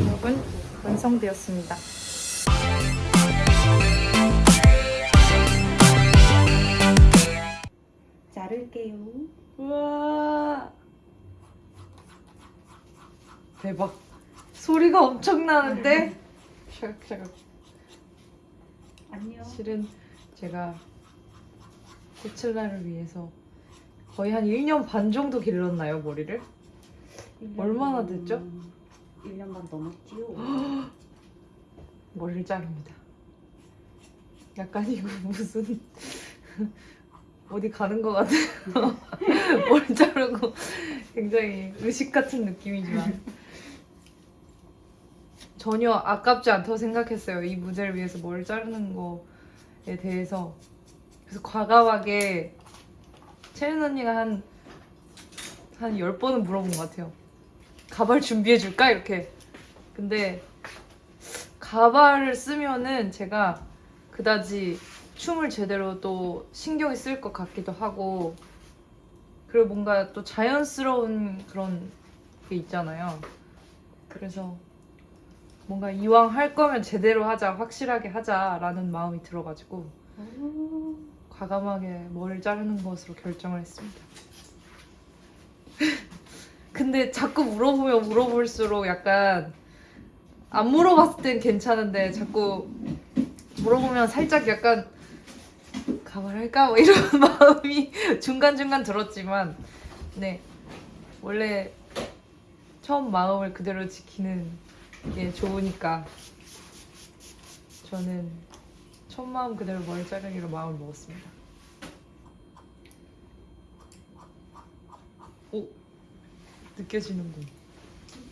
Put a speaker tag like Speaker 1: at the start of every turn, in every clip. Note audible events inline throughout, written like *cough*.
Speaker 1: 여러분 완성되었습니다.
Speaker 2: 자를게요.
Speaker 1: 우와 대박 소리가 엄청 나는데 샤각샤각
Speaker 2: 안녕.
Speaker 1: 실은 제가 코첼라를 위해서 거의 한 1년 반 정도 길렀나요 머리를? 얼마나 됐죠?
Speaker 2: 1년 반 넘었지요.
Speaker 1: 머리를 자릅니다. 약간 이거 무슨 *laughs* 어디 가는 것 같아요. *laughs* 머리 자르고 굉장히 의식 같은 느낌이지만 전혀 아깝지 않다고 생각했어요. 이 무대를 위해서 머리 자르는 거에 대해서 그래서 과감하게 채은 언니가 한 한 10번은 물어본 것 같아요. 가발 준비해줄까? 이렇게. 근데 가발을 쓰면은 제가 그다지 춤을 제대로 또 신경이 쓸 것 같기도 하고 그리고 뭔가 또 자연스러운 그런 게 있잖아요. 그래서 뭔가 이왕 할 거면 제대로 하자, 확실하게 하자라는 마음이 들어가지고 과감하게 머리를 자르는 것으로 결정을 했습니다. 근데 자꾸 물어보면 물어볼수록 약간 안 물어봤을 땐 괜찮은데 자꾸 물어보면 살짝 약간 가발할까? 뭐 이런 *laughs* 마음이 중간중간 들었지만 네 원래 처음 마음을 그대로 지키는 게 좋으니까 저는 첫 마음 그대로 머리 자르기로 마음을 먹었습니다. 오 느껴지는군.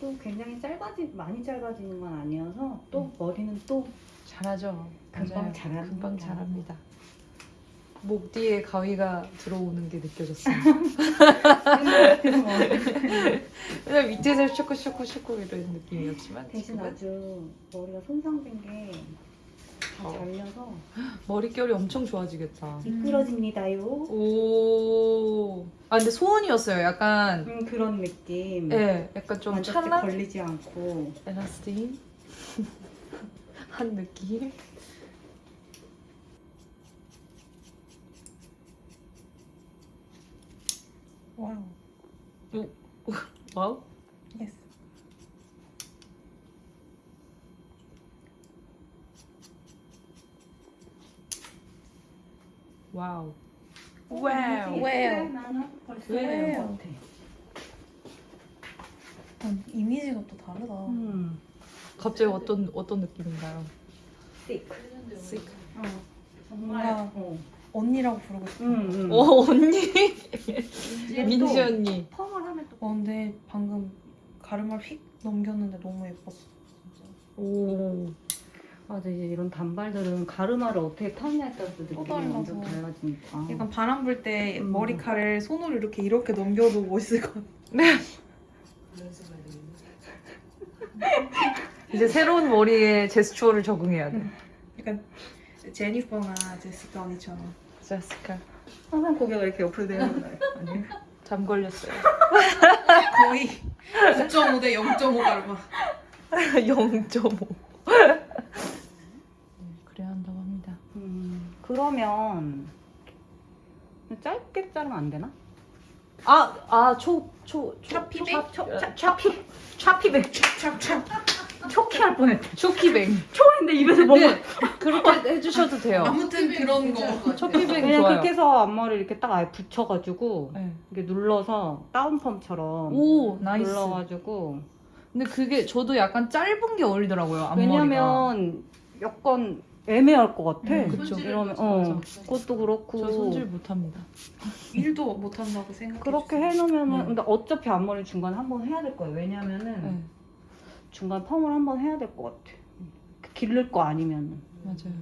Speaker 2: 또 굉장히 짧아지 많이 짧아지는 건 아니어서 또 머리는 또
Speaker 1: 잘하죠.
Speaker 2: 금방. 자랍니다.
Speaker 1: 금방 자랍니다. 목 뒤에 가위가 들어오는 게 느껴졌어요. *laughs* 왜냐면 밑에서 쇼크 쇼크 쇼크 이런 느낌이었지만
Speaker 2: 대신
Speaker 1: 지금은
Speaker 2: 아주 머리가 손상된 게다
Speaker 1: 어.
Speaker 2: 잘려서 *gasps*
Speaker 1: 머릿결이 엄청 좋아지겠다.
Speaker 2: 미끄러집니다요.
Speaker 1: 오. 아 근데 소원이었어요. 약간
Speaker 2: 음, 그런 느낌.
Speaker 1: 예, 약간 좀
Speaker 2: 완전 걸리지 않고
Speaker 1: 엘라스틴 *laughs* 한 느낌.
Speaker 3: Wow. *laughs* Wow.
Speaker 1: Yes. Wow.
Speaker 2: 어,
Speaker 3: wow. Wow.
Speaker 2: 나는 벌써 같아.
Speaker 3: 난 이미지가 또 다르다.
Speaker 2: 음.
Speaker 1: 갑자기 어떤 어떤 느낌인가요?
Speaker 2: chic.
Speaker 1: Chic.
Speaker 2: 어. 정말.
Speaker 3: 뭔가
Speaker 2: 어.
Speaker 3: 언니라고 부르고 싶어.
Speaker 2: 음, 음.
Speaker 1: 오 언니 *laughs* 민지
Speaker 2: 또
Speaker 1: 언니.
Speaker 2: 펌을 하면 또
Speaker 3: 어, 근데 방금 가르마를 휙 넘겼는데 너무 예뻤어. 진짜.
Speaker 1: 오.
Speaker 2: 맞아 이제 이런 단발들은 가르마를 어떻게 타느냐에 따라서 느낌이
Speaker 3: 달라서.
Speaker 2: 완전 달라지니까
Speaker 3: 약간 바람 불 때
Speaker 2: 음.
Speaker 3: 머리칼을 손으로 이렇게 이렇게 넘겨도 멋있을 것 같아.
Speaker 1: 이제 새로운 머리에 제스처를 적응해야 돼.
Speaker 3: 약간 제니퍼나 제시카 언니처럼.
Speaker 1: 제스카.
Speaker 2: 항상 고개가 이렇게 옆으로 거예요
Speaker 1: 아니 잠 걸렸어요.
Speaker 3: 거의 9.5 대 0.5 가르마.
Speaker 1: 0.5. 네, 그래야 한다고 합니다.
Speaker 2: 음, 그러면 짧게 자르면 안 되나?
Speaker 1: 아, 아, 초, 초, 초,
Speaker 3: 차피백?
Speaker 1: 초,
Speaker 2: 차, 차피 차피백
Speaker 3: 찹찹.
Speaker 2: 초키 할 뻔했다
Speaker 1: 초키뱅. *laughs*
Speaker 2: 초인데 입에서 먹어
Speaker 1: 네, 그렇게 *laughs* 해주셔도 돼요.
Speaker 3: 아무튼 그런 거.
Speaker 1: 초키뱅
Speaker 2: 그냥
Speaker 1: 좋아요.
Speaker 2: 그렇게 해서 앞머리 이렇게 딱 아예 붙여가지고
Speaker 1: 네.
Speaker 2: 이렇게 눌러서 다운펌처럼
Speaker 1: 오, 나이스.
Speaker 2: 눌러가지고
Speaker 1: 근데 그게 저도 약간 짧은 게 어울리더라고요, 앞머리가.
Speaker 2: 왜냐면 약간 애매할 것 같아.
Speaker 1: 음, 그쵸.
Speaker 2: 이러면 어. 그것도 그렇고
Speaker 1: 저 손질 못합니다. *laughs*
Speaker 3: 일도 못 한다고 생각해.
Speaker 2: 그렇게
Speaker 3: 주세요.
Speaker 2: 해놓으면
Speaker 1: 음.
Speaker 2: 근데 어차피 앞머리 중간 한번 해야 될 거예요. 왜냐면은
Speaker 1: 네,
Speaker 2: 중간 펌을 한번 해야 될 것 같아. 기를 거 아니면은
Speaker 1: 맞아요.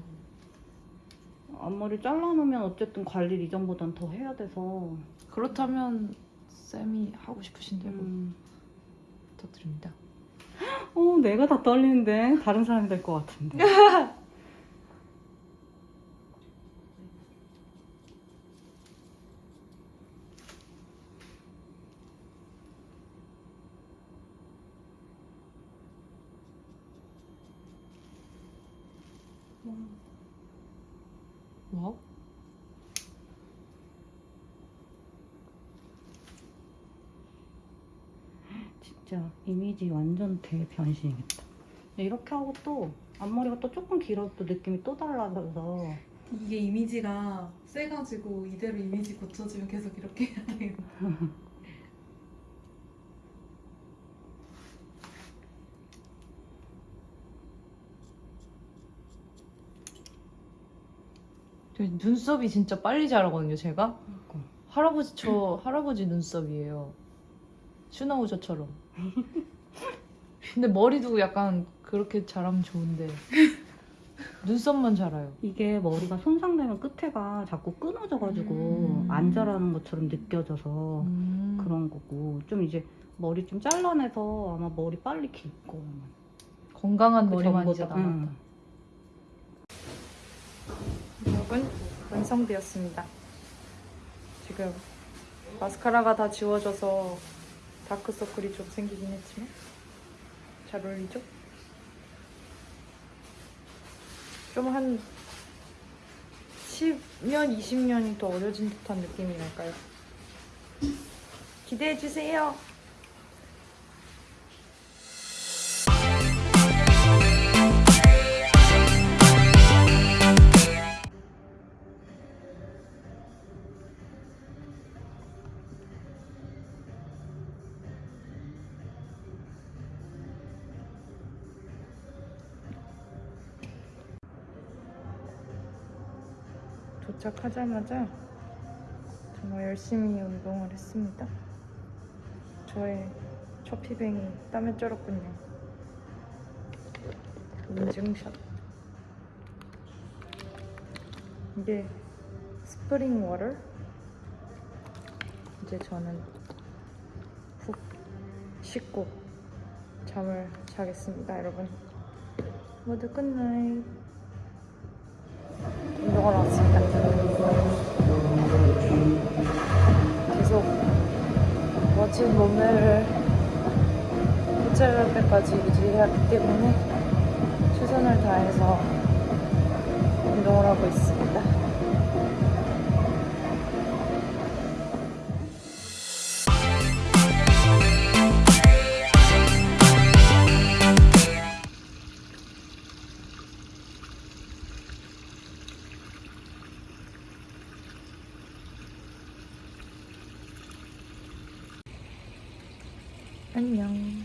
Speaker 2: 앞머리 잘라놓으면 어쨌든 관리를 이전보단 더 해야 돼서
Speaker 1: 그렇다면 쌤이 하고 싶으신 대로
Speaker 2: 음.
Speaker 1: 부탁드립니다.
Speaker 2: 어 내가 다 떨리는데 다른 사람이 될 것 같은데. *laughs*
Speaker 4: 뭐?
Speaker 2: 진짜 이미지 완전 대변신이겠다. 이렇게 하고 또 앞머리가 또 조금 길어도 또 느낌이 또 달라져서
Speaker 3: 이게 이미지가 세가지고 이대로 이미지 고쳐지면 계속 이렇게 해야 돼요. *laughs*
Speaker 4: 저 눈썹이 진짜 빨리 자라거든요, 제가.
Speaker 2: 그러니까.
Speaker 4: 할아버지 저 할아버지 눈썹이에요. 슈나우저처럼. *laughs* 근데 머리도 약간 그렇게 자라면 좋은데 눈썹만 자라요.
Speaker 2: 이게 머리가 손상되면 끝에가 자꾸 끊어져가지고
Speaker 4: 음.
Speaker 2: 안 자라는 것처럼 느껴져서
Speaker 4: 음.
Speaker 2: 그런 거고 좀 이제 머리 좀 잘라내서 아마 머리 빨리 길 거.
Speaker 4: 건강한
Speaker 2: 그
Speaker 4: 머리만 이제. 남았다. 여러분 완성되었습니다. 지금 마스카라가 다 지워져서 다크서클이 좀 생기긴 했지만 잘 어울리죠? 좀 한 10년, 20년이 더 어려진 듯한 느낌이 날까요? 기대해주세요! 도착하자마자 정말 열심히 운동을 했습니다. 저의 choppy bang이 땀에 쩔었군요. 인증샷. 이게 spring water. 이제 저는 푹 씻고 잠을 자겠습니다, 여러분. 모두 good night. 운동하러 왔습니다. 계속 멋진 몸매를 포착할 때까지 유지해야 하기 때문에 최선을 다해서 운동을 하고 있습니다. 안녕.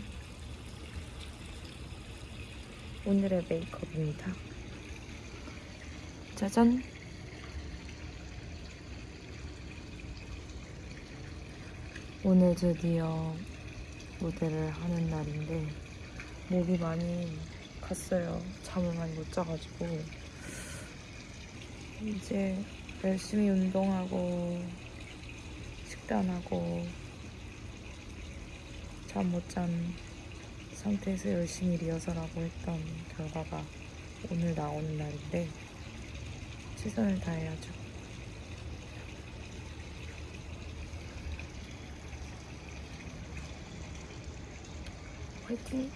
Speaker 4: 오늘의 메이크업입니다. 짜잔. 오늘 드디어 무대를 하는 날인데 목이 많이 갔어요. 잠을 많이 못 자가지고 이제 열심히 운동하고 식단하고 잠 못 잔 상태에서 열심히 리허설하고 했던 결과가 오늘 나오는 날인데 최선을 다해야죠. 화이팅!